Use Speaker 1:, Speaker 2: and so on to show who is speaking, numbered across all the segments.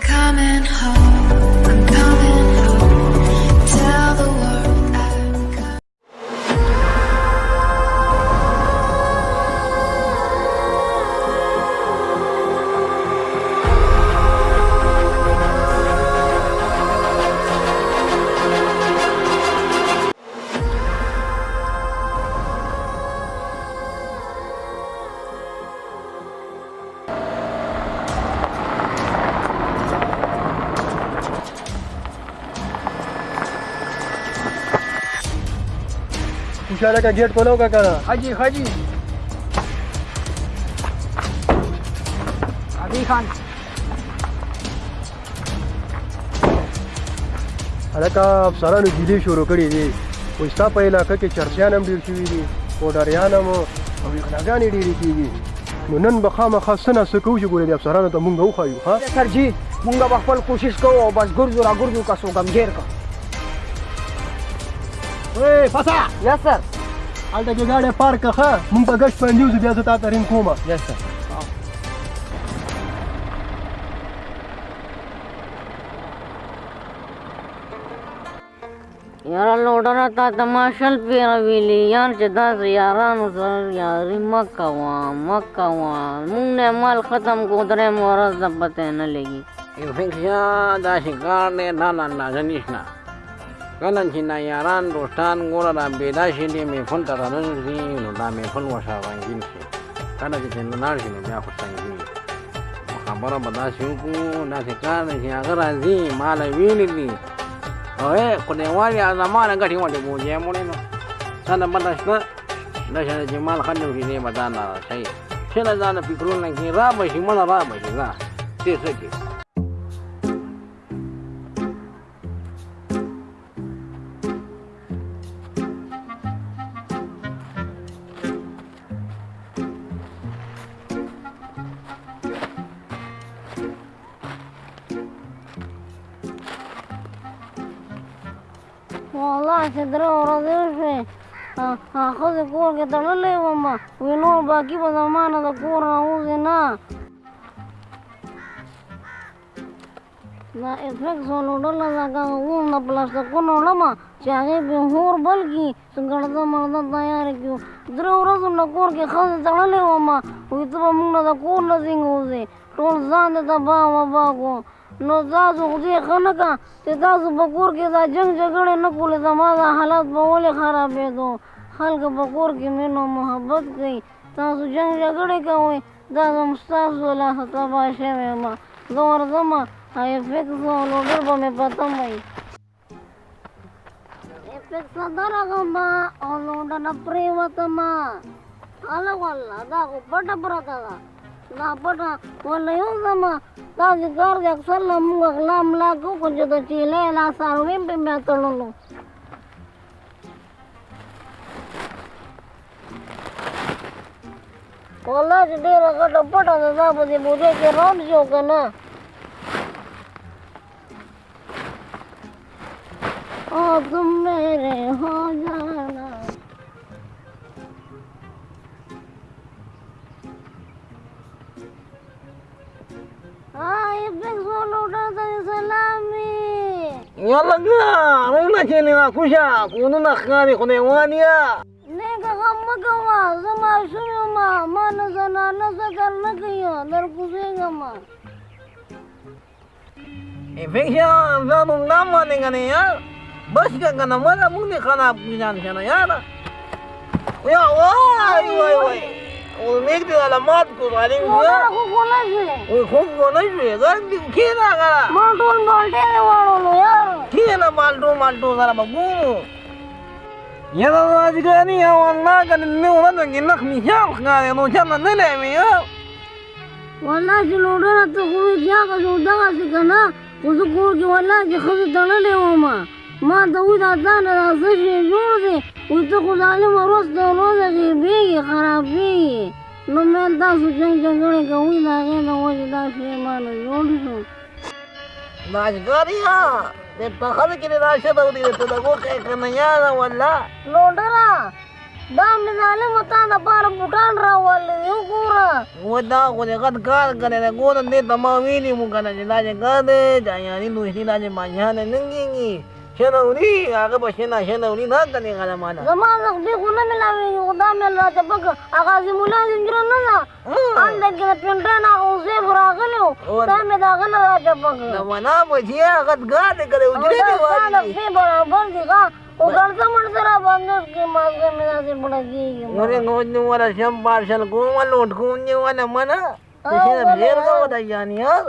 Speaker 1: coming home
Speaker 2: खुशाला का गेट खोलो का करा हाँ जी हाँ जी अभी खान هلکه افسرانو ګیلې شروع کړې دي خو ستا په علاقه کې چرسیان هم ډېر شوي دي پوډریان هم او ویغلاګانې ډېرې کېږي نو نن به خامخا څه نه څه کوو چې ګورې دې افسرانو ته مونږ وښایو ها سر جي مونږ به خپل کوشش کوو او بس ګرځو را ګرځو که څوک غمګیر که وې پاسا یا سر هلته کې ګاډی پارک ښه مونږ په ګشت باندې وځو بیا زه تا ته رینګ کومه یا سر
Speaker 1: یاره لوډره تا تماشل پیره ویلي یار چې داسې یارانو سره یاري مه کوه مه کوه مونږ نه مال ختم کو درېم ورځ د پتې
Speaker 2: نه لګي دا شکار دی دا نه اندازه نشته کله چې نایاران دوستان ګوره را بېدا شي دې میفل ته راننوځي نو دا میفل ورسره رنګین شي کله چې لاړ شي نو بیا خو سنګین خبره به داسې وکړو داسې کار دی چې هغه راځي ما له ویلي دي اوی خدایوالي زمانه ګټې وټې بوجې مړې نو تا نه بده شته دا چې جمال خن وکړي دی به دا نه شي چې نه دا نه فکرونه کې را به شي مړه را به شي دا څه څه کې
Speaker 1: چې درې ورځې شوې ښځې کور کې تړلې وم وی نور باقي به زما نه د کور نه وځي نه دا افلیکسون وړله دا که اوس د پلاستیکونه وړمه چې هغې پې هور بل کړي چې ګړده مرده تیارې کړو درې ورځو نه کور کې ښځې تړلې ومه وی ته به موږ نه د کور نه څنګه وځې ټول ځان دې تباه وبا کړو نو تاسو خو دې ښه نه کړه چې تاسو په کور کې دا جنګ جګړې نه کولې زما دا حالات به ولې خرابېدو خلک په کور کې مینه محبت کوي تاسو جنګ جګړې کوئ دا زم ستاسو لاسه تباه شوې یم زه ورځم افیکس لوډر به مې پتم وي افیکس درغم او لوډه نه پرېوتم هلک والله دا خو پټه پرته ده لحظة ولا يهزم ذلك قارق يكسر لهم وغلام لا كوكو جدا تيلي لا ساروين بميتلولو والله جديرة قد أبدا ذابا دي بوديك رمزي وكنا آه तुम मेरे हो जा والله
Speaker 2: رونه چې نیوا کوشه کونونه ښکاري خو نیوان یا
Speaker 1: نیکه غم مه کوه زه ماشوم یم ما نه زنانه ذکر نه کوي درکوزېږم
Speaker 2: انفکشن ځان غم باندې کنه یار بس که کنه مله موږ دې خراب کړان کنه یاره یا وای وای وای ورمېږ دې له مات کو غالي و خو خو نه شوې وای خو خو نه شوې ځان دې کېنا غلا ما ټول مالټې واړو یار کېنه مالټو مالټو سره به ګورو يلا يا والله كان النور نخ مشاخ قال نو كان نلعب يا والله چې لوډونه ته خو
Speaker 1: بیا غوږ دغسې که نه خو زه کور کښې والله چې ښځې تړلې وم ما ته وایي دا ځان را څه شی جوړ دی وایي ته خو ظالمه ورځ ته ورځ غېبېږي خرابېږي نو مې تاسو جنګ جګړې کوئ د هغې د وجې دا شی ما نه جوړ شو
Speaker 2: مازګر یا دې په خلک کې راشه به دې ته
Speaker 1: دغه کې کنه یا نه ولا لوندرا دا مې ظالم تا نه پاره
Speaker 2: بوټان راول یو ګوره و دا خو دې غد کار کنه نه ګوره دې تمام ویلی مو کنه چې دا چې ګاډه ځای نه نو هیله نه ما نه ننګي شنونی هغه به شنه شنونی نه کنې غلمانه زما نقدې خو نه ملاوېږي خو دا مې راته پکه
Speaker 1: هغه عظیم الله زنجیره نه ده هلته کښې د پینډۍ نه هغه اوسیف راغلی وو دا مې د هغه نه راته پکه د منا بچي هغه ګا دې کړی حجرې دې والي برابر دي ښه
Speaker 2: ورنګ نو ولا شم بارشل کوم ولوټ کوم نه ولا منا څه ډیر غو دی یعنی یار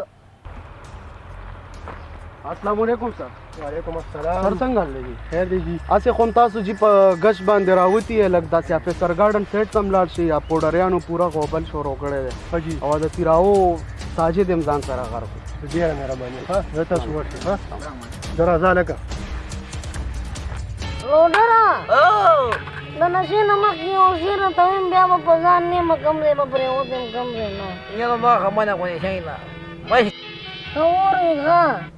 Speaker 2: السلام علیکم سر وعلیکم السلام سر څنګه لګي خیر دی اسه خون تاسو چې په غش باندې راوتی لګ داسې افسر ګارډن سیټ تم لاړ شي یا پوډریانو پورا غوبل شروع کړی دی او د تیراو ساجد امزان سره غرق ډیره مهرباني ها زه تاسو ورشي ها درازه لګه
Speaker 1: لوډرا او د نشې نه مخکې یو شي نه ته ویم بیا به په ځان نیمه کم ځای به پرېوځم کم ځای نه
Speaker 2: یاره ما غمه نه غونې شی نه وایي
Speaker 1: ته اورې ښه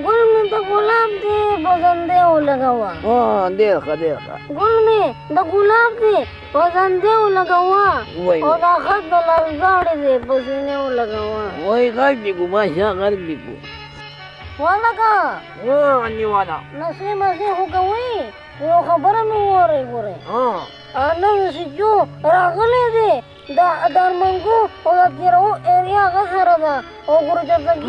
Speaker 1: ګل مې د ګلاب دی بزندې ولګوا
Speaker 2: ها ډېر ښه ډېر ښه
Speaker 1: ګل مې د ګلاب دی بزندې ولګوا او دا خط د لرزاړې دی بزینې ولګوا
Speaker 2: وای غږ دې ګو ماشا غږ دې ګو ولګا وا نیوالا
Speaker 1: نسې مزې خو کوي یو خبره مې وره وره ها نن سجو راغلې دی دا درمنګو او د تیرو ایریا غسره ده او ګورجر دګي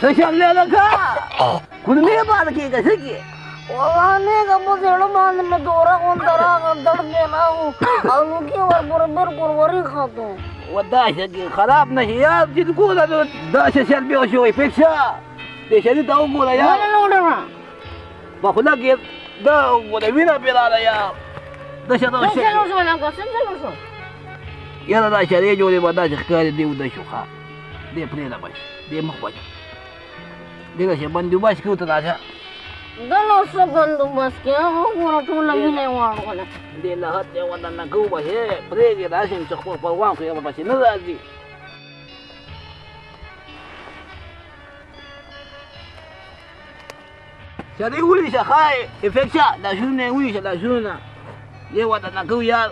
Speaker 2: 小强亮亮看，ಕುದುಮೆ ಬಾಲಕಿ ಈಗ ಸಿಕ್ಕಿ
Speaker 1: ಅವನಿಗೆ ಅಬ್ಬಸೇಳು ಮಾನ ದೂರಾಗ ಒಂಥರ ದಡ್ದೆ ನಾವು ಅವನಿಗೆ ಬರಬೇರು ಕುರ್ವರಿಗೆ ಹಾತು
Speaker 2: وداشه دي خراب نهيات دي تقول انا داشه سلبي وشوي فيكشا ليش انت اقول يا لا لا لا باخذ لك ده ولا وين بلال يا داشه ده شيء لا شو
Speaker 1: انا قسم شو
Speaker 2: يلا داشه ليه جوري بداشه خالي دي وداشه خا دي برينا باش دي مخبشه xe xe tao ra có kia, không देखो बंदू बस क्यों तो ताजा Dalo sa gandu baske, ako kura tu na minewa ko na. Hindi lahat yung wala na gawa siya. Prege rasin sa kurpawang kaya pa sinuladi. Sa rihuli sa kay, efeksya, dasuna yung sa dasuna. Yewa na nagawiyar.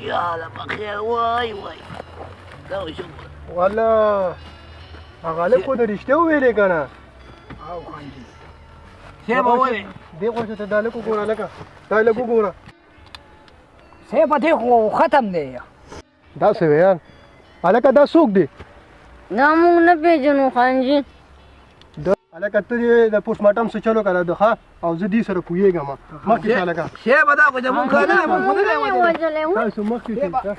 Speaker 2: Yala, pakiya, way, way. Dalo siya. Wala. Wala. هغه خو د رښتیا ویلې که نه او خاندي صیب وویلې دې خوا ته دا لږ وګوره لکه دا لږ وګوره صیب دې خو ختم دی دا څه ویل هلکه دا څوک دی
Speaker 1: دا موږ نه پېژنو خانجي
Speaker 2: هلکه ته دې د پوسټمارټم څه چلو که د ښه او زه دې سره پوهېږم مخکې شه هلکه صیب دا خو زموږ کار نه دی موږ خو نه دی وژلی تاسو مخکې